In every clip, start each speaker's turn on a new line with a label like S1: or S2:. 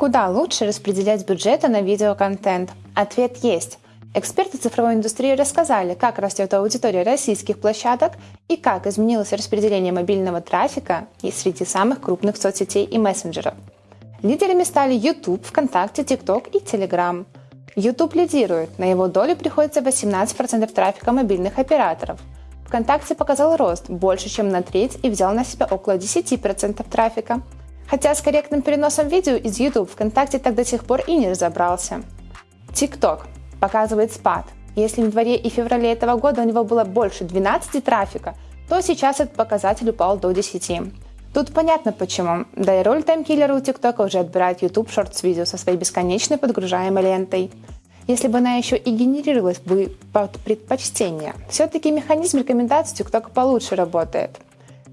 S1: Куда лучше распределять бюджеты на видеоконтент? Ответ есть. Эксперты цифровой индустрии рассказали, как растет аудитория российских площадок и как изменилось распределение мобильного трафика и среди самых крупных соцсетей и мессенджеров. Лидерами стали YouTube, ВКонтакте, TikTok и Telegram. YouTube лидирует, на его долю приходится 18% трафика мобильных операторов. ВКонтакте показал рост больше, чем на треть и взял на себя около 10% трафика – Хотя с корректным переносом видео из YouTube ВКонтакте так до сих пор и не разобрался. TikTok показывает спад. Если в январе и феврале этого года у него было больше 12 трафика, то сейчас этот показатель упал до 10. Тут понятно почему. Да и роль таймкиллера у TikTok уже отбирает YouTube Shorts видео со своей бесконечной подгружаемой лентой. Если бы она еще и генерировалась бы под предпочтение, все-таки механизм рекомендаций TikTok получше работает.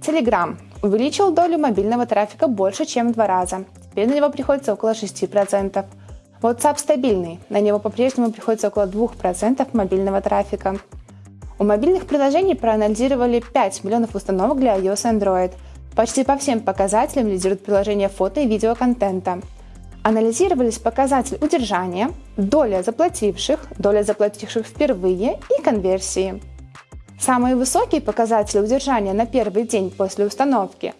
S1: Telegram увеличил долю мобильного трафика больше, чем в два раза. Теперь на него приходится около 6%. WhatsApp стабильный, на него по-прежнему приходится около 2% мобильного трафика. У мобильных приложений проанализировали 5 миллионов установок для iOS и Android. Почти по всем показателям лидируют приложения фото и видеоконтента. Анализировались показатели удержания, доля заплативших, доля заплативших впервые и конверсии. Самые высокие показатели удержания на первый день после установки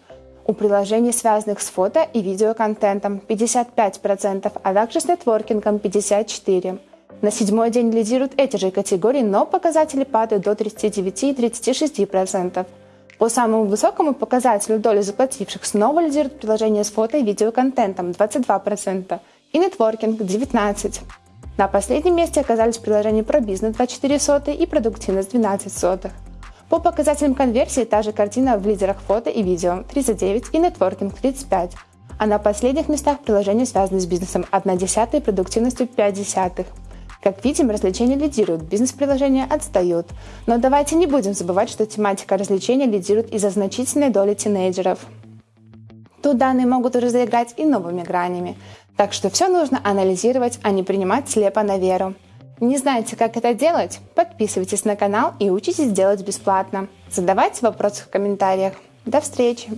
S1: у приложений, связанных с фото и видеоконтентом 55%, а также с нетворкингом 54%. На седьмой день лидируют эти же категории, но показатели падают до 39 и 36%. По самому высокому показателю доли заплативших снова лидируют приложения с фото и видеоконтентом 22% и нетворкинг 19%. На последнем месте оказались приложения про бизнес 24 соты и продуктивность 12 сотых. По показателям конверсии та же картина в лидерах фото и видео 39 и нетворкинг 35, а на последних местах приложения, связанные с бизнесом 1 десятая и продуктивностью 5 десятых. Как видим, развлечения лидируют, бизнес-приложения отстают. Но давайте не будем забывать, что тематика развлечения лидирует из-за значительной доли тинейджеров. Тут данные могут уже заиграть и новыми гранями. Так что все нужно анализировать, а не принимать слепо на веру. Не знаете, как это делать? Подписывайтесь на канал и учитесь делать бесплатно. Задавайте вопросы в комментариях. До встречи!